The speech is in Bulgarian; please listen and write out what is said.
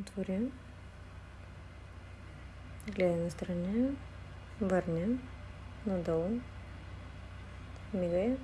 отворя, гледа настрани, върня, надолу, Мигай.